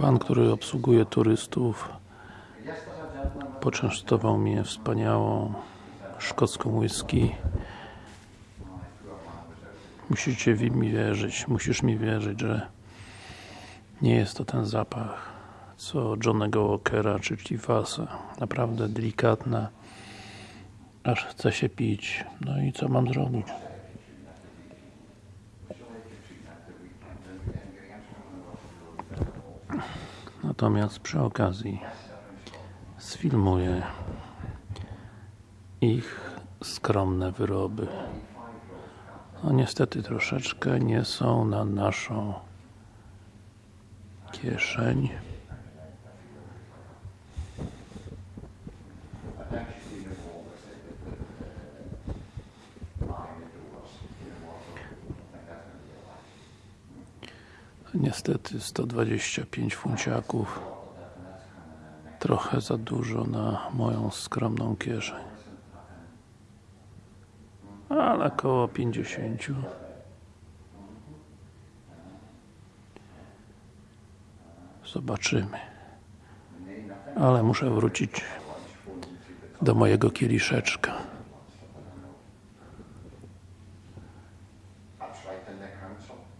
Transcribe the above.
Pan, który obsługuje turystów poczęstował mnie wspaniałą szkocką whisky. Musicie mi wierzyć, musisz mi wierzyć, że nie jest to ten zapach co Johnnego Walkera czy Chivasa naprawdę delikatna aż chce się pić. No i co mam zrobić natomiast przy okazji sfilmuję ich skromne wyroby. No niestety troszeczkę nie są na naszą kieszeń Niestety 125 funciaków. Trochę za dużo na moją skromną kieszeń. Ale około 50 zobaczymy. Ale muszę wrócić do mojego kieliszeczka